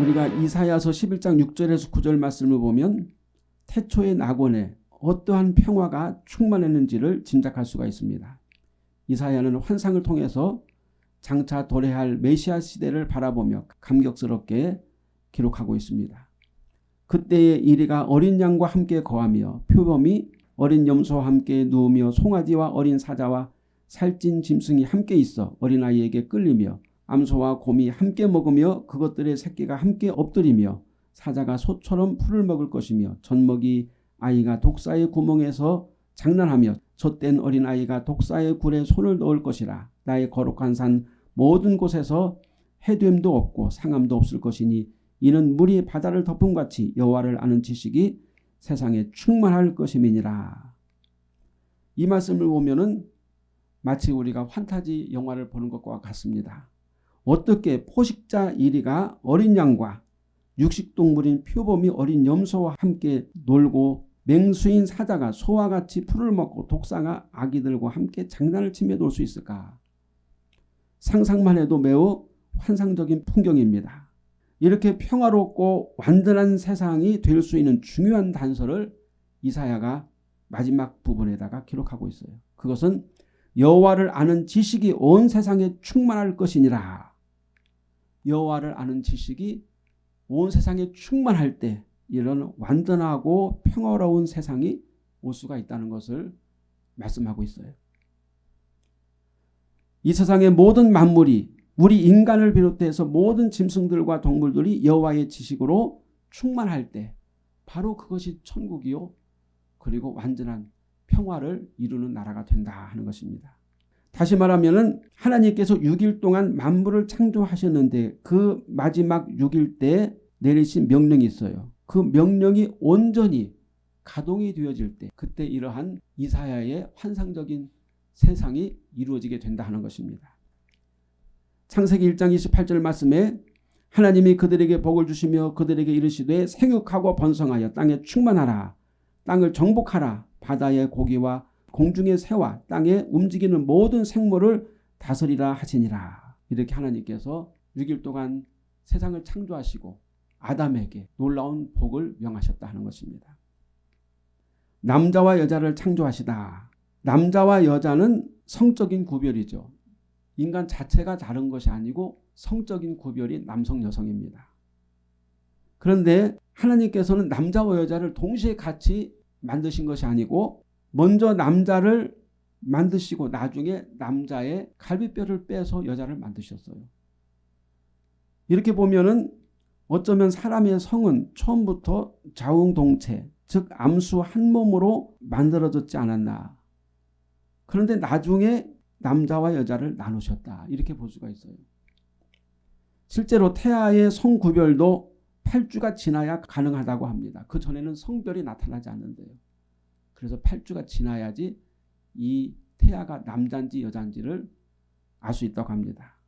우리가 이사야서 11장 6절에서 9절 말씀을 보면 태초의 낙원에 어떠한 평화가 충만했는지를 짐작할 수가 있습니다. 이사야는 환상을 통해서 장차 도래할 메시아 시대를 바라보며 감격스럽게 기록하고 있습니다. 그때의 이리가 어린 양과 함께 거하며 표범이 어린 염소와 함께 누우며 송아지와 어린 사자와 살찐 짐승이 함께 있어 어린아이에게 끌리며 암소와 곰이 함께 먹으며 그것들의 새끼가 함께 엎드리며 사자가 소처럼 풀을 먹을 것이며 젖먹이 아이가 독사의 구멍에서 장난하며 젖된 어린아이가 독사의 굴에 손을 넣을 것이라 나의 거룩한 산 모든 곳에서 해됨도 없고 상함도 없을 것이니 이는 물이 바다를 덮음같이 여호와를 아는 지식이 세상에 충만할 것임이니라. 이 말씀을 보면 은 마치 우리가 환타지 영화를 보는 것과 같습니다. 어떻게 포식자 이리가 어린 양과 육식동물인 표범이 어린 염소와 함께 놀고 맹수인 사자가 소와 같이 풀을 먹고 독사가 아기들과 함께 장난을 치며 놀 수 있을까? 상상만 해도 매우 환상적인 풍경입니다. 이렇게 평화롭고 완전한 세상이 될 수 있는 중요한 단서를 이사야가 마지막 부분에다가 기록하고 있어요. 그것은 여호와를 아는 지식이 온 세상에 충만할 것이니라. 여호와를 아는 지식이 온 세상에 충만할 때 이런 완전하고 평화로운 세상이 올 수가 있다는 것을 말씀하고 있어요. 이 세상의 모든 만물이 우리 인간을 비롯해서 모든 짐승들과 동물들이 여호와의 지식으로 충만할 때 바로 그것이 천국이요. 그리고 완전한 평화를 이루는 나라가 된다 하는 것입니다. 다시 말하면 하나님께서 6일 동안 만물을 창조하셨는데 그 마지막 6일 때 내리신 명령이 있어요. 그 명령이 온전히 가동이 되어질 때 그때 이러한 이사야의 환상적인 세상이 이루어지게 된다 하는 것입니다. 창세기 1장 28절 말씀에 하나님이 그들에게 복을 주시며 그들에게 이르시되 생육하고 번성하여 땅에 충만하라 땅을 정복하라 바다의 고기와 공중의 새와 땅에 움직이는 모든 생물을 다스리라 하시니라. 이렇게 하나님께서 6일 동안 세상을 창조하시고 아담에게 놀라운 복을 명하셨다 하는 것입니다. 남자와 여자를 창조하시다. 남자와 여자는 성적인 구별이죠. 인간 자체가 다른 것이 아니고 성적인 구별이 남성 여성입니다. 그런데 하나님께서는 남자와 여자를 동시에 같이 만드신 것이 아니고 먼저 남자를 만드시고 나중에 남자의 갈비뼈를 빼서 여자를 만드셨어요. 이렇게 보면은 어쩌면 사람의 성은 처음부터 자웅동체 즉 암수 한 몸으로 만들어졌지 않았나. 그런데 나중에 남자와 여자를 나누셨다. 이렇게 볼 수가 있어요. 실제로 태아의 성구별도 8주가 지나야 가능하다고 합니다. 그 전에는 성별이 나타나지 않는데요. 그래서 8주가 지나야지 이 태아가 남자인지 여자인지를 알 수 있다고 합니다.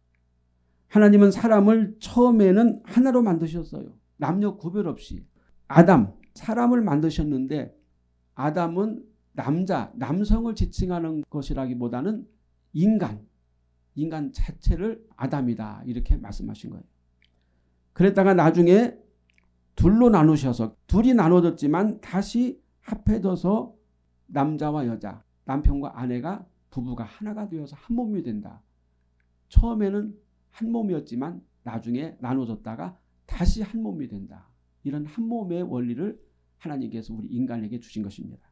하나님은 사람을 처음에는 하나로 만드셨어요. 남녀 구별 없이. 아담, 사람을 만드셨는데 아담은 남자, 남성을 지칭하는 것이라기보다는 인간, 인간 자체를 아담이다 이렇게 말씀하신 거예요. 그랬다가 나중에 둘로 나누셔서 둘이 나눠졌지만 다시 합해져서 남자와 여자, 남편과 아내가 부부가 하나가 되어서 한 몸이 된다. 처음에는 한 몸이었지만 나중에 나눠졌다가 다시 한 몸이 된다. 이런 한 몸의 원리를 하나님께서 우리 인간에게 주신 것입니다.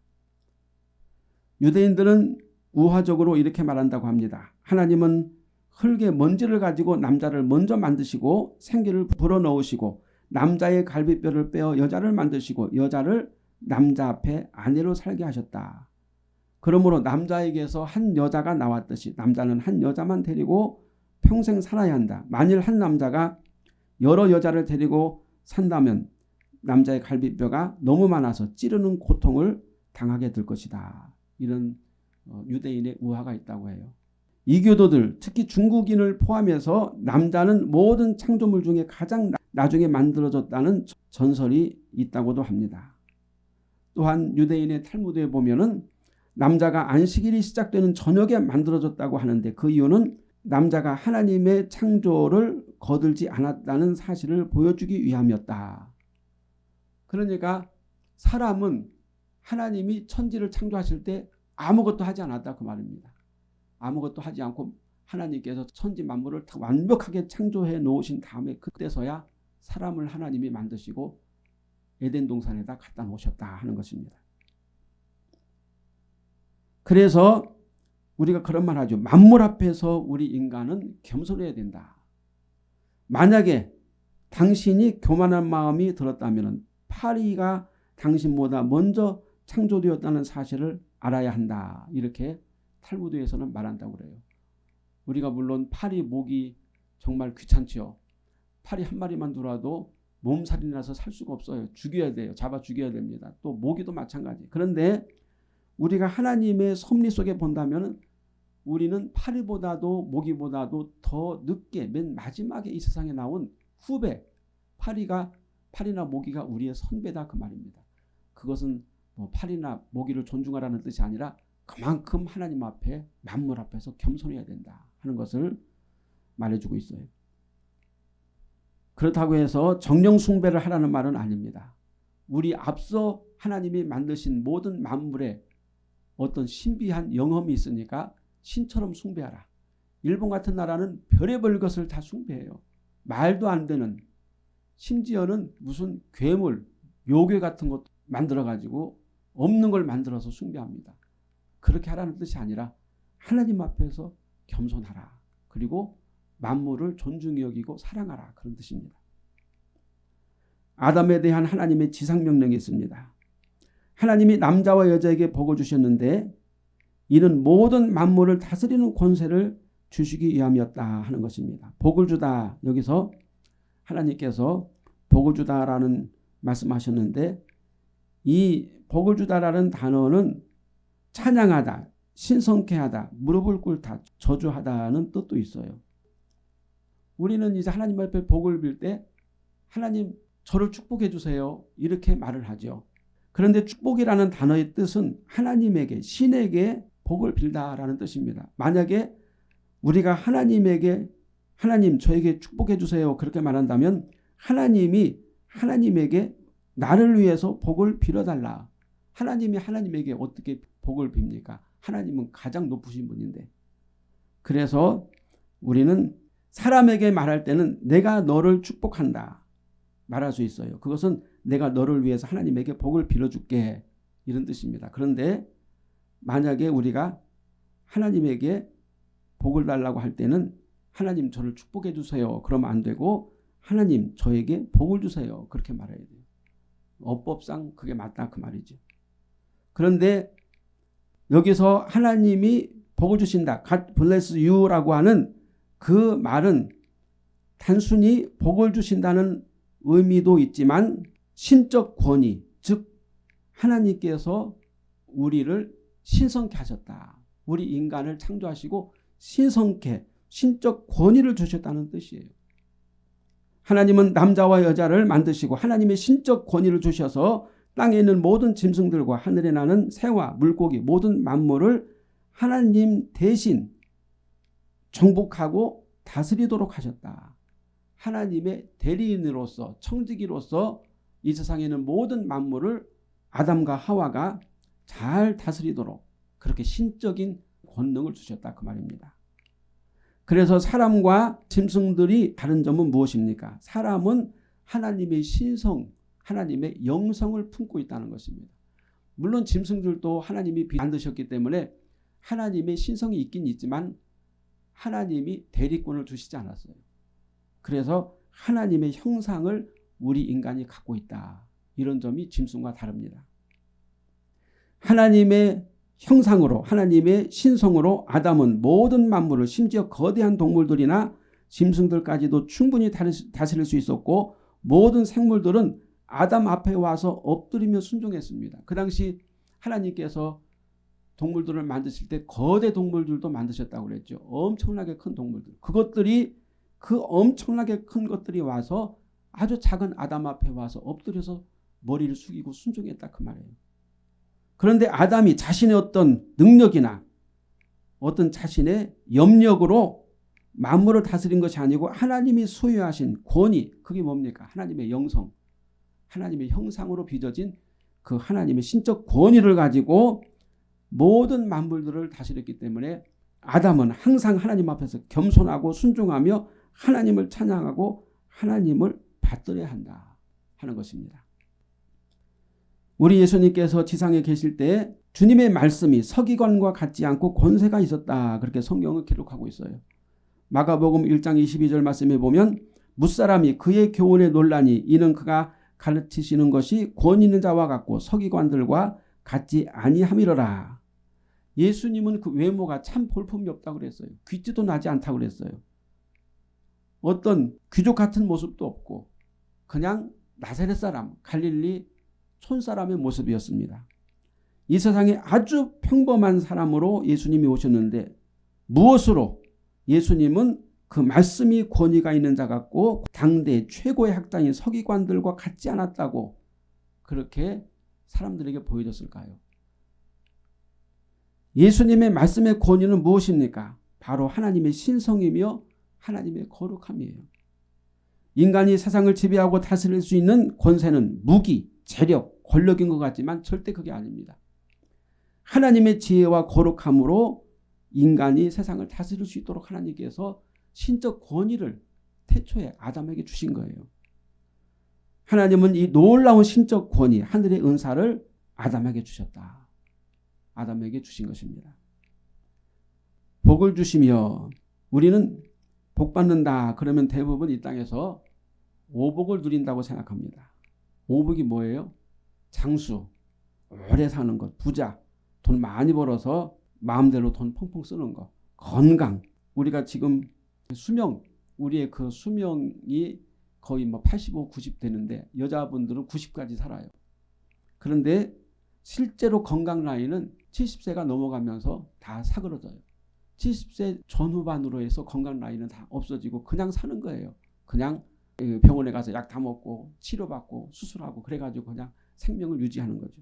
유대인들은 우화적으로 이렇게 말한다고 합니다. 하나님은 흙의 먼지를 가지고 남자를 먼저 만드시고 생기를 불어넣으시고 남자의 갈비뼈를 빼어 여자를 만드시고 여자를 남자 앞에 아내로 살게 하셨다. 그러므로 남자에게서 한 여자가 나왔듯이 남자는 한 여자만 데리고 평생 살아야 한다. 만일 한 남자가 여러 여자를 데리고 산다면 남자의 갈비뼈가 너무 많아서 찌르는 고통을 당하게 될 것이다. 이런 어, 유대인의 우화가 있다고 해요. 이교도들 특히 중국인을 포함해서 남자는 모든 창조물 중에 가장 나중에 만들어졌다는 전설이 있다고도 합니다. 또한 유대인의 탈무드에 보면은 남자가 안식일이 시작되는 저녁에 만들어졌다고 하는데 그 이유는 남자가 하나님의 창조를 거들지 않았다는 사실을 보여주기 위함이었다. 그러니까 사람은 하나님이 천지를 창조하실 때 아무것도 하지 않았다 그 말입니다. 아무것도 하지 않고 하나님께서 천지 만물을 완벽하게 창조해 놓으신 다음에 그때서야 사람을 하나님이 만드시고 에덴 동산에다 갖다 놓으셨다 하는 것입니다. 그래서 우리가 그런 말 하죠. 만물 앞에서 우리 인간은 겸손해야 된다. 만약에 당신이 교만한 마음이 들었다면 파리가 당신보다 먼저 창조되었다는 사실을 알아야 한다. 이렇게 탈무드에서는 말한다고 그래요. 우리가 물론 파리 목이 정말 귀찮죠. 파리 한 마리만 들어도 몸살이 나서 살 수가 없어요. 죽여야 돼요. 잡아 죽여야 됩니다. 또 모기도 마찬가지. 그런데 우리가 하나님의 섭리 속에 본다면 우리는 파리보다도 모기보다도 더 늦게 맨 마지막에 이 세상에 나온 후배 파리가 파리나 모기가 우리의 선배다 그 말입니다. 그것은 뭐 파리나 모기를 존중하라는 뜻이 아니라 그만큼 하나님 앞에 만물 앞에서 겸손해야 된다 하는 것을 말해주고 있어요. 그렇다고 해서 정령 숭배를 하라는 말은 아닙니다. 우리 앞서 하나님이 만드신 모든 만물에 어떤 신비한 영험이 있으니까 신처럼 숭배하라. 일본 같은 나라는 별의별 것을 다 숭배해요. 말도 안 되는 심지어는 무슨 괴물, 요괴 같은 것 만들어가지고 없는 걸 만들어서 숭배합니다. 그렇게 하라는 뜻이 아니라 하나님 앞에서 겸손하라. 그리고 만물을 존중히 여기고 사랑하라. 그런 뜻입니다. 아담에 대한 하나님의 지상명령이 있습니다. 하나님이 남자와 여자에게 복을 주셨는데 이는 모든 만물을 다스리는 권세를 주시기 위함이었다 하는 것입니다. 복을 주다 여기서 하나님께서 복을 주다라는 말씀하셨는데 이 복을 주다라는 단어는 찬양하다, 신성케 하다, 무릎을 꿇다, 저주하다는 뜻도 있어요. 우리는 이제 하나님 앞에 복을 빌 때 하나님 저를 축복해 주세요. 이렇게 말을 하죠. 그런데 축복이라는 단어의 뜻은 하나님에게 신에게 복을 빌다라는 뜻입니다. 만약에 우리가 하나님에게 하나님 저에게 축복해 주세요. 그렇게 말한다면 하나님이 하나님에게 나를 위해서 복을 빌어달라. 하나님이 하나님에게 어떻게 복을 빕니까? 하나님은 가장 높으신 분인데. 그래서 우리는 사람에게 말할 때는 내가 너를 축복한다. 말할 수 있어요. 그것은 내가 너를 위해서 하나님에게 복을 빌어줄게 이런 뜻입니다. 그런데 만약에 우리가 하나님에게 복을 달라고 할 때는 하나님 저를 축복해 주세요. 그러면 안 되고 하나님 저에게 복을 주세요. 그렇게 말해야 돼요. 어법상 그게 맞다 그 말이죠. 그런데 여기서 하나님이 복을 주신다. God bless you라고 하는 그 말은 단순히 복을 주신다는 의미도 있지만 신적 권위 즉 하나님께서 우리를 신성케 하셨다. 우리 인간을 창조하시고 신성케 신적 권위를 주셨다는 뜻이에요. 하나님은 남자와 여자를 만드시고 하나님의 신적 권위를 주셔서 땅에 있는 모든 짐승들과 하늘에 나는 새와 물고기 모든 만물을 하나님 대신 정복하고 다스리도록 하셨다. 하나님의 대리인으로서 청지기로서 이 세상에 있는 모든 만물을 아담과 하와가 잘 다스리도록 그렇게 신적인 권능을 주셨다 그 말입니다. 그래서 사람과 짐승들이 다른 점은 무엇입니까? 사람은 하나님의 신성, 하나님의 영성을 품고 있다는 것입니다. 물론 짐승들도 하나님이 만드셨기 때문에 하나님의 신성이 있긴 있지만 하나님이 대리권을 주시지 않았어요. 그래서 하나님의 형상을 우리 인간이 갖고 있다. 이런 점이 짐승과 다릅니다. 하나님의 형상으로 하나님의 신성으로 아담은 모든 만물을 심지어 거대한 동물들이나 짐승들까지도 충분히 다스릴 수 있었고 모든 생물들은 아담 앞에 와서 엎드리며 순종했습니다. 그 당시 하나님께서 동물들을 만드실 때 거대 동물들도 만드셨다고 그랬죠. 엄청나게 큰 동물들. 그것들이 그 엄청나게 큰 것들이 와서 아주 작은 아담 앞에 와서 엎드려서 머리를 숙이고 순종했다 그 말이에요. 그런데 아담이 자신의 어떤 능력이나 어떤 자신의 염력으로 만물을 다스린 것이 아니고 하나님이 소유하신 권위 그게 뭡니까? 하나님의 영성 하나님의 형상으로 빚어진 그 하나님의 신적 권위를 가지고 모든 만물들을 다스렸기 때문에 아담은 항상 하나님 앞에서 겸손하고 순종하며 하나님을 찬양하고 하나님을 받들어야 한다 하는 것입니다. 우리 예수님께서 지상에 계실 때 주님의 말씀이 서기관과 같지 않고 권세가 있었다. 그렇게 성경을 기록하고 있어요. 마가복음 1장 22절 말씀에 보면 무사람이 그의 교훈에 논란이 이는 그가 가르치시는 것이 권 있는 자와 같고 서기관들과 같지 아니함이러라. 예수님은 그 외모가 참 볼품이 없다고 그랬어요. 귀티도 나지 않다고 그랬어요. 어떤 귀족 같은 모습도 없고 그냥 나사렛 사람 갈릴리 촌사람의 모습이었습니다. 이 세상에 아주 평범한 사람으로 예수님이 오셨는데 무엇으로 예수님은 그 말씀이 권위가 있는 자 같고 당대 최고의 학당인 서기관들과 같지 않았다고 그렇게 사람들에게 보여줬을까요? 예수님의 말씀의 권위는 무엇입니까? 바로 하나님의 신성이며 하나님의 거룩함이에요. 인간이 세상을 지배하고 다스릴 수 있는 권세는 무기, 재력, 권력인 것 같지만 절대 그게 아닙니다. 하나님의 지혜와 거룩함으로 인간이 세상을 다스릴 수 있도록 하나님께서 신적 권위를 태초에 아담에게 주신 거예요. 하나님은 이 놀라운 신적 권위, 하늘의 은사를 아담에게 주셨다. 아담에게 주신 것입니다. 복을 주시며 우리는 복 받는다 그러면 대부분 이 땅에서 오복을 누린다고 생각합니다. 오복이 뭐예요? 장수, 오래 사는 것, 부자, 돈 많이 벌어서 마음대로 돈 펑펑 쓰는 거, 건강. 우리가 지금 수명, 우리의 그 수명이 거의 뭐 85, 90 되는데 여자분들은 90까지 살아요. 그런데 실제로 건강 라인은 70세가 넘어가면서 다 사그러져요. 70세 전후반으로 해서 건강 라인은 다 없어지고 그냥 사는 거예요. 그냥 병원에 가서 약 다 먹고 치료받고 수술하고 그래가지고 그냥 생명을 유지하는 거죠.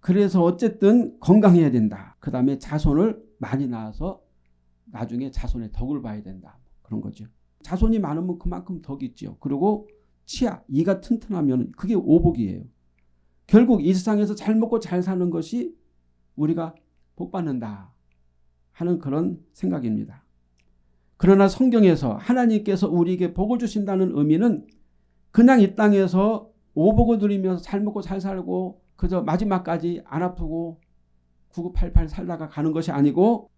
그래서 어쨌든 건강해야 된다. 그 다음에 자손을 많이 낳아서 나중에 자손의 덕을 봐야 된다. 그런 거죠. 자손이 많으면 그만큼 덕이 있죠. 그리고 치아, 이가 튼튼하면 그게 오복이에요. 결국 이 세상에서 잘 먹고 잘 사는 것이 우리가 복 받는다 하는 그런 생각입니다. 그러나 성경에서 하나님께서 우리에게 복을 주신다는 의미는 그냥 이 땅에서 오복을 누리면서 잘 먹고 잘 살고 그저 마지막까지 안 아프고 9988 살다가 가는 것이 아니고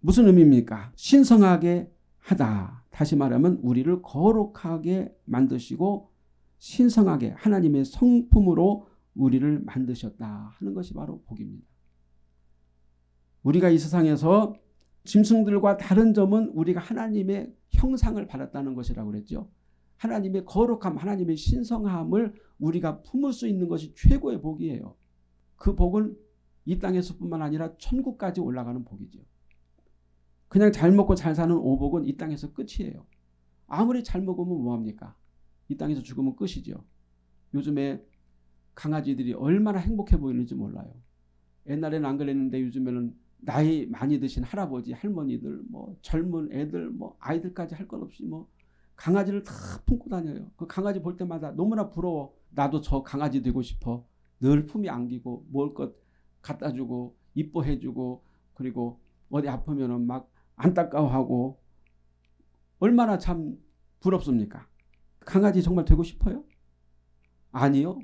무슨 의미입니까? 신성하게 하다. 다시 말하면 우리를 거룩하게 만드시고 신성하게 하나님의 성품으로 우리를 만드셨다 하는 것이 바로 복입니다. 우리가 이 세상에서 짐승들과 다른 점은 우리가 하나님의 형상을 받았다는 것이라고 그랬죠. 하나님의 거룩함, 하나님의 신성함을 우리가 품을 수 있는 것이 최고의 복이에요. 그 복은 이 땅에서뿐만 아니라 천국까지 올라가는 복이죠. 그냥 잘 먹고 잘 사는 오복은 이 땅에서 끝이에요. 아무리 잘 먹으면 뭐합니까? 이 땅에서 죽으면 끝이죠. 요즘에 강아지들이 얼마나 행복해 보이는지 몰라요. 옛날에는 안 그랬는데 요즘에는 나이 많이 드신 할아버지, 할머니들, 뭐 젊은 애들, 뭐 아이들까지 할 것 없이 뭐 강아지를 다 품고 다녀요. 그 강아지 볼 때마다 너무나 부러워. 나도 저 강아지 되고 싶어. 늘 품이 안기고 먹을 것 갖다 주고 이뻐해 주고 그리고 어디 아프면은 막 안타까워하고 얼마나 참 부럽습니까? 강아지 정말 되고 싶어요? 아니요.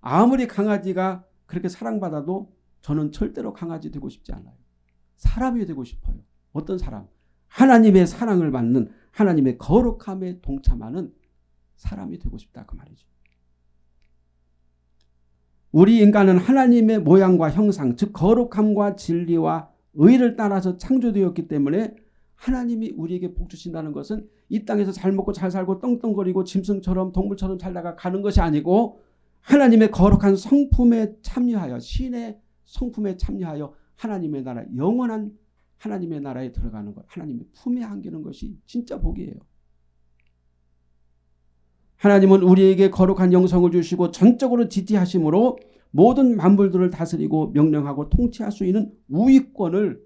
아무리 강아지가 그렇게 사랑받아도 저는 절대로 강아지 되고 싶지 않아요. 사람이 되고 싶어요. 어떤 사람? 하나님의 사랑을 받는 하나님의 거룩함에 동참하는 사람이 되고 싶다 그 말이죠. 우리 인간은 하나님의 모양과 형상 즉 거룩함과 진리와 의를 따라서 창조되었기 때문에 하나님이 우리에게 복 주신다는 것은 이 땅에서 잘 먹고 잘 살고 떵떵거리고 짐승처럼 동물처럼 살다가 가는 것이 아니고 하나님의 거룩한 성품에 참여하여 신의 성품에 참여하여 하나님의 나라 영원한 하나님의 나라에 들어가는 것 하나님의 품에 안기는 것이 진짜 복이에요. 하나님은 우리에게 거룩한 영성을 주시고 전적으로 지지하심으로 모든 만물들을 다스리고 명령하고 통치할 수 있는 우위권을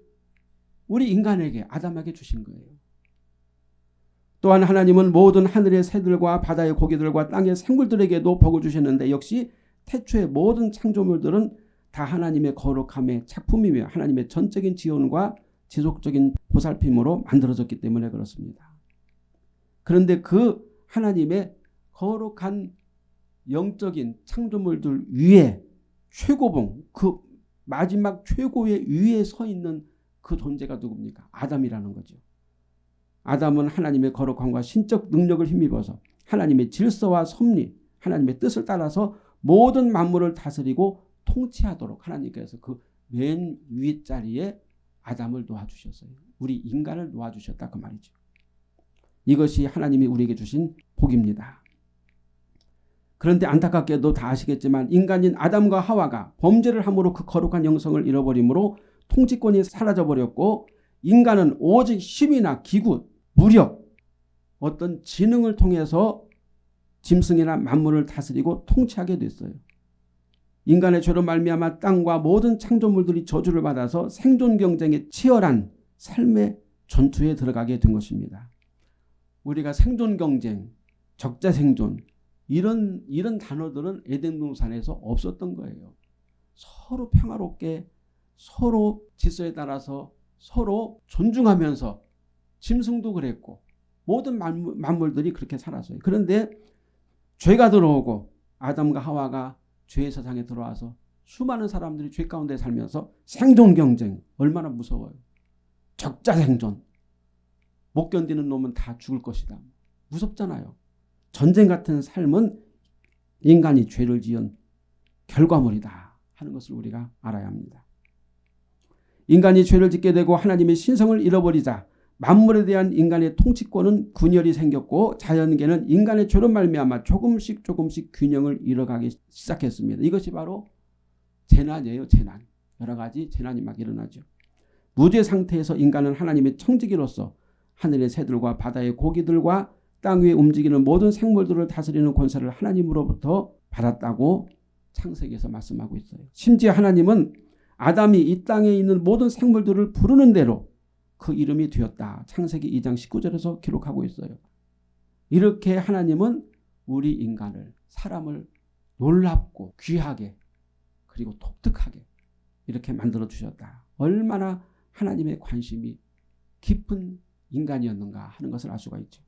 우리 인간에게 아담에게 주신 거예요. 또한 하나님은 모든 하늘의 새들과 바다의 고기들과 땅의 생물들에게도 복을 주셨는데 역시 태초의 모든 창조물들은 다 하나님의 거룩함의 작품이며 하나님의 전적인 지원과 지속적인 보살핌으로 만들어졌기 때문에 그렇습니다. 그런데 그 하나님의 거룩한 영적인 창조물들 위에 최고봉 그 마지막 최고의 위에 서 있는 그 존재가 누굽니까? 아담이라는 거죠. 아담은 하나님의 거룩함과 신적 능력을 힘입어서 하나님의 질서와 섭리, 하나님의 뜻을 따라서 모든 만물을 다스리고 통치하도록 하나님께서 그 맨 위에 자리에 아담을 놓아주셨어요. 우리 인간을 놓아주셨다 그 말이죠. 이것이 하나님이 우리에게 주신 복입니다. 그런데 안타깝게도 다 아시겠지만 인간인 아담과 하와가 범죄를 함으로 그 거룩한 영성을 잃어버림으로 통치권이 사라져버렸고 인간은 오직 힘이나 기구, 무력, 어떤 지능을 통해서 짐승이나 만물을 다스리고 통치하게 됐어요. 인간의 죄로 말미암아 땅과 모든 창조물들이 저주를 받아서 생존 경쟁에 치열한 삶의 전투에 들어가게 된 것입니다. 우리가 생존 경쟁, 적자 생존 이런 이런 단어들은 에덴 동산에서 없었던 거예요. 서로 평화롭게 서로 질서에 따라서 서로 존중하면서 짐승도 그랬고 모든 만물, 만물들이 그렇게 살았어요. 그런데 죄가 들어오고 아담과 하와가 죄의 세상에 들어와서 수많은 사람들이 죄 가운데 살면서 생존 경쟁 얼마나 무서워요. 적자 생존. 못 견디는 놈은 다 죽을 것이다. 무섭잖아요. 전쟁 같은 삶은 인간이 죄를 지은 결과물이다 하는 것을 우리가 알아야 합니다. 인간이 죄를 짓게 되고 하나님의 신성을 잃어버리자 만물에 대한 인간의 통치권은 균열이 생겼고 자연계는 인간의 죄로 말미암아 조금씩 조금씩 균형을 잃어가기 시작했습니다. 이것이 바로 재난이에요. 재난. 여러 가지 재난이 막 일어나죠. 무죄 상태에서 인간은 하나님의 청지기로서 하늘의 새들과 바다의 고기들과 땅 위에 움직이는 모든 생물들을 다스리는 권세를 하나님으로부터 받았다고 창세기에서 말씀하고 있어요. 심지어 하나님은 아담이 이 땅에 있는 모든 생물들을 부르는 대로 그 이름이 되었다. 창세기 2장 19절에서 기록하고 있어요. 이렇게 하나님은 우리 인간을 사람을 놀랍고 귀하게 그리고 독특하게 이렇게 만들어 주셨다. 얼마나 하나님의 관심이 깊은 인간이었는가 하는 것을 알 수가 있죠.